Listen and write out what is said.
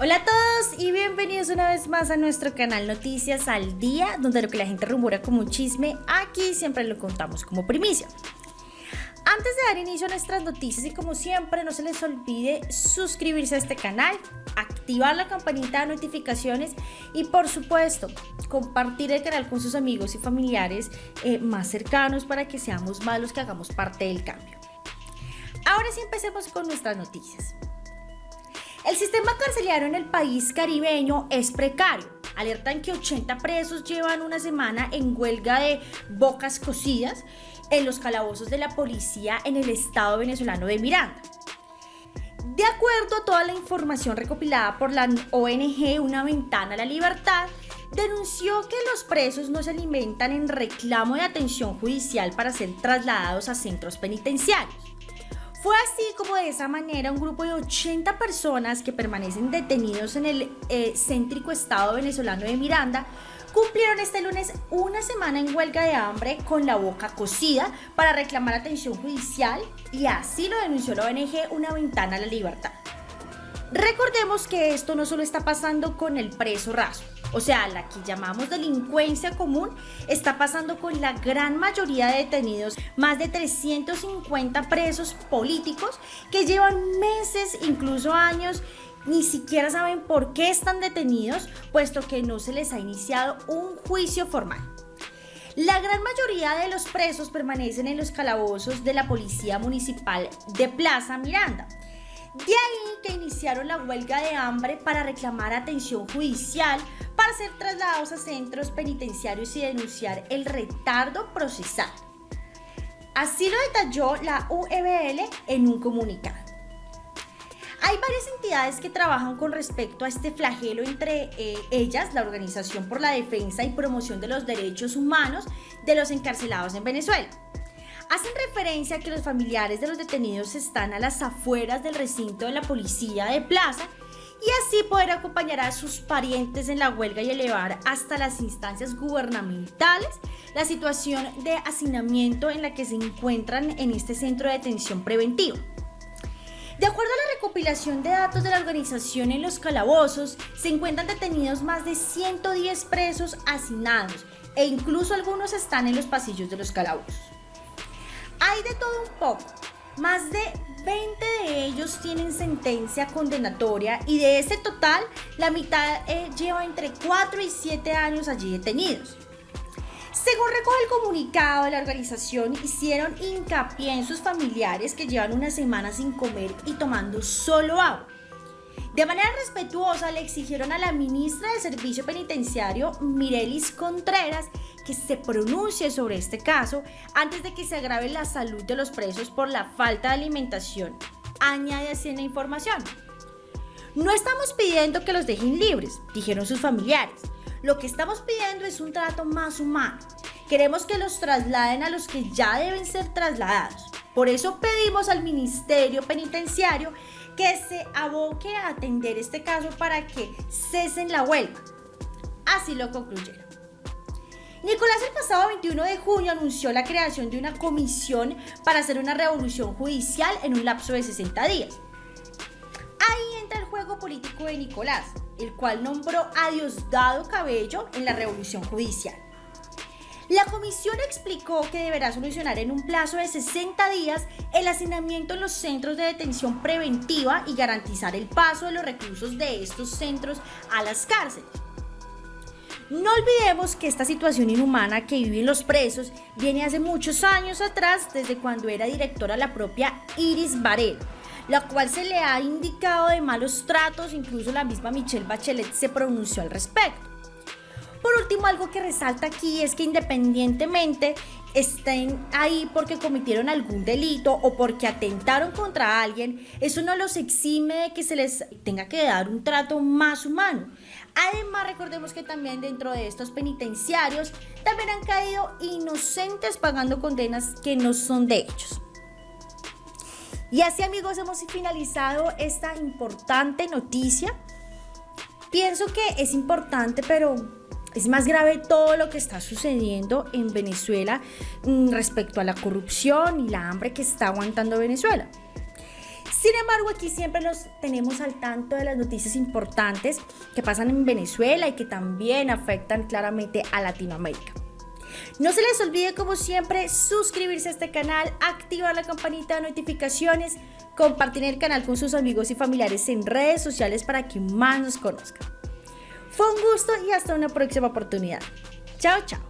Hola a todos y bienvenidos una vez más a nuestro canal Noticias al Día, donde lo que la gente rumora como chisme, aquí siempre lo contamos como primicia. Antes de dar inicio a nuestras noticias y como siempre no se les olvide suscribirse a este canal, activar la campanita de notificaciones y por supuesto compartir el canal con sus amigos y familiares eh, más cercanos para que seamos más los que hagamos parte del cambio. Ahora sí empecemos con nuestras noticias. El sistema carcelario en el país caribeño es precario. Alertan que 80 presos llevan una semana en huelga de bocas cocidas en los calabozos de la policía en el estado venezolano de Miranda. De acuerdo a toda la información recopilada por la ONG Una Ventana a la Libertad, denunció que los presos no se alimentan en reclamo de atención judicial para ser trasladados a centros penitenciarios. Fue así como de esa manera un grupo de 80 personas que permanecen detenidos en el eh, céntrico estado venezolano de Miranda cumplieron este lunes una semana en huelga de hambre con la boca cocida para reclamar atención judicial y así lo denunció la ONG Una Ventana a la Libertad. Recordemos que esto no solo está pasando con el preso raso, o sea, la que llamamos delincuencia común, está pasando con la gran mayoría de detenidos, más de 350 presos políticos que llevan meses, incluso años, ni siquiera saben por qué están detenidos, puesto que no se les ha iniciado un juicio formal. La gran mayoría de los presos permanecen en los calabozos de la Policía Municipal de Plaza Miranda. De ahí que iniciaron la huelga de hambre para reclamar atención judicial para ser trasladados a centros penitenciarios y denunciar el retardo procesal. Así lo detalló la UEBL en un comunicado. Hay varias entidades que trabajan con respecto a este flagelo, entre eh, ellas la Organización por la Defensa y Promoción de los Derechos Humanos de los encarcelados en Venezuela. Hacen referencia a que los familiares de los detenidos están a las afueras del recinto de la policía de plaza y así poder acompañar a sus parientes en la huelga y elevar hasta las instancias gubernamentales la situación de hacinamiento en la que se encuentran en este centro de detención preventiva. De acuerdo a la recopilación de datos de la organización en los calabozos, se encuentran detenidos más de 110 presos hacinados e incluso algunos están en los pasillos de los calabozos. Hay de todo un poco, más de 20 de ellos tienen sentencia condenatoria y de ese total, la mitad eh, lleva entre 4 y 7 años allí detenidos. Según recoge el comunicado de la organización, hicieron hincapié en sus familiares que llevan una semana sin comer y tomando solo agua. De manera respetuosa le exigieron a la ministra del Servicio Penitenciario, Mirelis Contreras, que se pronuncie sobre este caso antes de que se agrave la salud de los presos por la falta de alimentación. Añade así en la información. No estamos pidiendo que los dejen libres, dijeron sus familiares. Lo que estamos pidiendo es un trato más humano. Queremos que los trasladen a los que ya deben ser trasladados. Por eso pedimos al Ministerio Penitenciario que se aboque a atender este caso para que cesen la huelga. Así lo concluyeron. Nicolás el pasado 21 de junio anunció la creación de una comisión para hacer una revolución judicial en un lapso de 60 días. Ahí entra el juego político de Nicolás, el cual nombró a Diosdado Cabello en la revolución judicial. La comisión explicó que deberá solucionar en un plazo de 60 días el hacinamiento en los centros de detención preventiva y garantizar el paso de los recursos de estos centros a las cárceles. No olvidemos que esta situación inhumana que viven los presos viene hace muchos años atrás, desde cuando era directora la propia Iris Varela, la cual se le ha indicado de malos tratos, incluso la misma Michelle Bachelet se pronunció al respecto. Por último, algo que resalta aquí es que independientemente estén ahí porque cometieron algún delito o porque atentaron contra alguien, eso no los exime de que se les tenga que dar un trato más humano. Además, recordemos que también dentro de estos penitenciarios también han caído inocentes pagando condenas que no son de ellos. Y así amigos hemos finalizado esta importante noticia. Pienso que es importante, pero es más grave todo lo que está sucediendo en Venezuela mm, respecto a la corrupción y la hambre que está aguantando Venezuela. Sin embargo, aquí siempre nos tenemos al tanto de las noticias importantes que pasan en Venezuela y que también afectan claramente a Latinoamérica. No se les olvide, como siempre, suscribirse a este canal, activar la campanita de notificaciones, compartir el canal con sus amigos y familiares en redes sociales para que más nos conozcan. Fue un gusto y hasta una próxima oportunidad. Chao, chao.